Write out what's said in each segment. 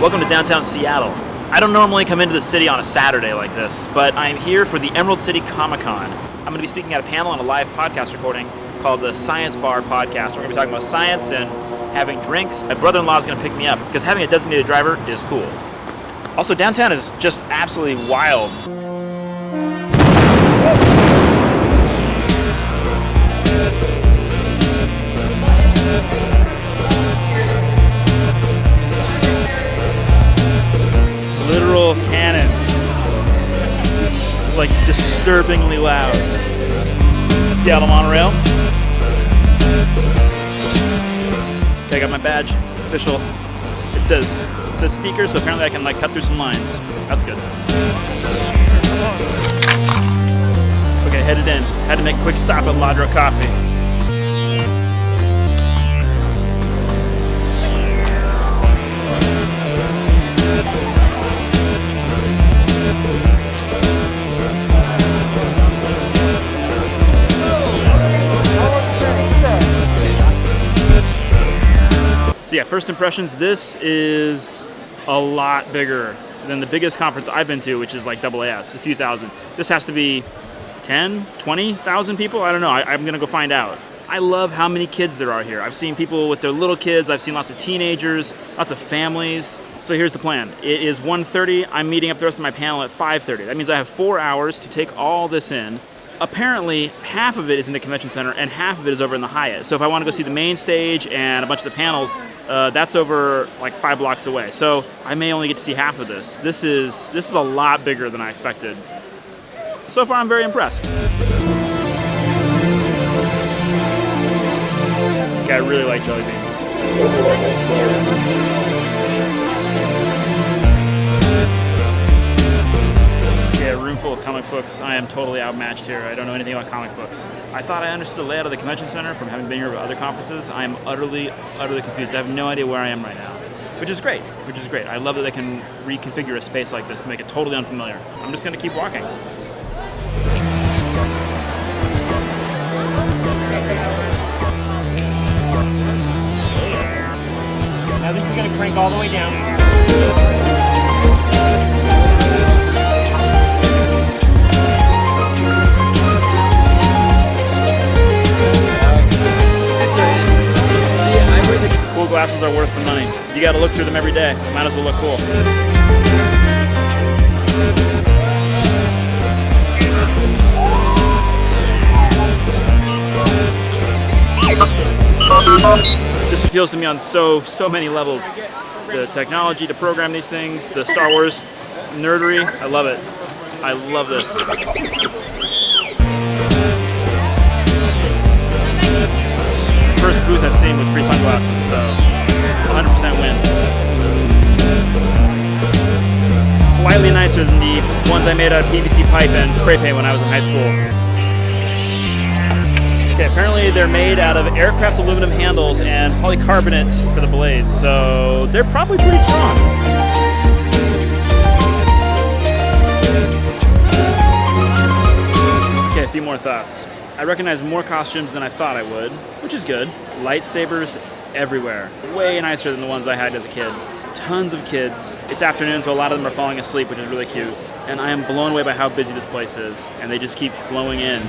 Welcome to downtown Seattle. I don't normally come into the city on a Saturday like this, but I'm here for the Emerald City Comic Con. I'm going to be speaking at a panel on a live podcast recording called the Science Bar Podcast. We're going to be talking about science and having drinks. My brother-in-law is going to pick me up because having a designated driver is cool. Also, downtown is just absolutely wild. Literal cannons. It's like disturbingly loud. Seattle monorail. Okay, I got my badge. Official. It says it says speaker, so apparently I can like cut through some lines. That's good. Okay, headed in. Had to make a quick stop at Ladro Coffee. So yeah, first impressions, this is a lot bigger than the biggest conference I've been to, which is like AAS, a few thousand. This has to be 10, 20,000 people? I don't know, I, am gonna go find out. I love how many kids there are here. I've seen people with their little kids, I've seen lots of teenagers, lots of families. So here's the plan. It is 1.30, I'm meeting up the rest of my panel at 5.30. That means I have four hours to take all this in apparently half of it is in the convention center and half of it is over in the Hyatt. So if I want to go see the main stage and a bunch of the panels, uh, that's over like five blocks away. So I may only get to see half of this. This is this is a lot bigger than I expected. So far, I'm very impressed. Yeah, I really like jelly beans. Books. I am totally outmatched here. I don't know anything about comic books. I thought I understood the layout of the convention center from having been here for other conferences. I am utterly, utterly confused. I have no idea where I am right now, which is great, which is great. I love that they can reconfigure a space like this to make it totally unfamiliar. I'm just going to keep walking. Now this is going to crank all the way down. Glasses are worth the money. You gotta look through them every day. Might as well look cool. This appeals to me on so, so many levels. The technology to program these things, the Star Wars nerdery, I love it. I love this. Booth I've seen with free sunglasses, so 100% win. Slightly nicer than the ones I made out of PVC pipe and spray paint when I was in high school. Okay, apparently they're made out of aircraft aluminum handles and polycarbonate for the blades, so they're probably pretty strong. Few more thoughts. I recognize more costumes than I thought I would, which is good. Lightsabers everywhere. Way nicer than the ones I had as a kid. Tons of kids. It's afternoon, so a lot of them are falling asleep, which is really cute. And I am blown away by how busy this place is, and they just keep flowing in.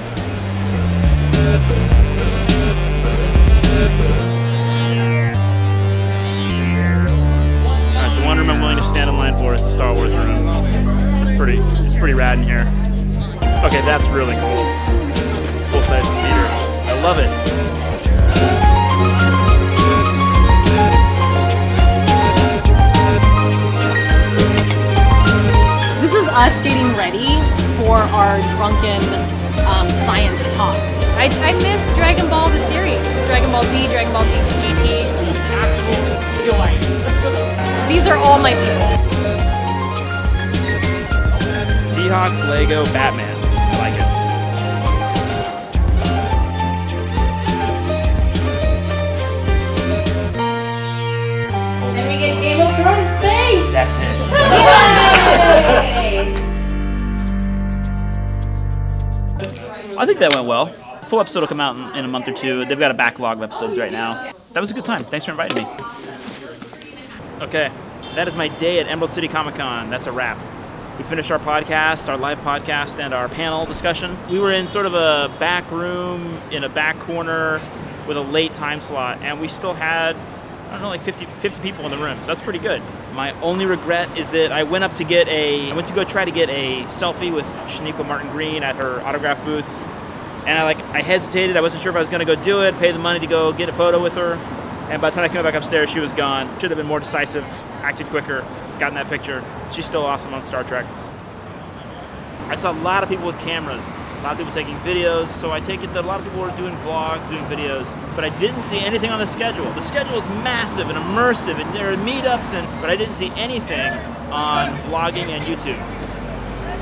Alright, the one room I'm willing to stand in line for is the Star Wars room. It's pretty, it's pretty rad in here. Okay, that's really cool full-size speeder. I love it. This is us getting ready for our drunken um, science talk. I, I miss Dragon Ball the series. Dragon Ball Z, Dragon Ball Z GT. These are all my people. Seahawks, Lego, Batman. That's it. I think that went well. full episode will come out in, in a month or two. They've got a backlog of episodes right now. That was a good time. Thanks for inviting me. Okay, that is my day at Emerald City Comic Con. That's a wrap. We finished our podcast, our live podcast, and our panel discussion. We were in sort of a back room in a back corner with a late time slot, and we still had, I don't know, like 50, 50 people in the room, so that's pretty good. My only regret is that I went up to get a, I went to go try to get a selfie with Sonequa Martin-Green at her autograph booth, and I like, I hesitated. I wasn't sure if I was gonna go do it, pay the money to go get a photo with her, and by the time I came back upstairs, she was gone. Should have been more decisive, acted quicker, gotten that picture. She's still awesome on Star Trek. I saw a lot of people with cameras, a lot of people taking videos, so I take it that a lot of people were doing vlogs, doing videos, but I didn't see anything on the schedule. The schedule is massive and immersive, and there are meetups, and but I didn't see anything on vlogging and YouTube.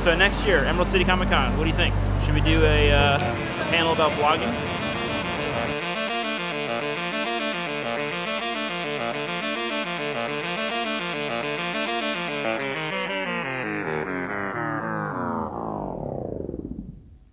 So next year, Emerald City Comic Con, what do you think? Should we do a, uh, a panel about vlogging?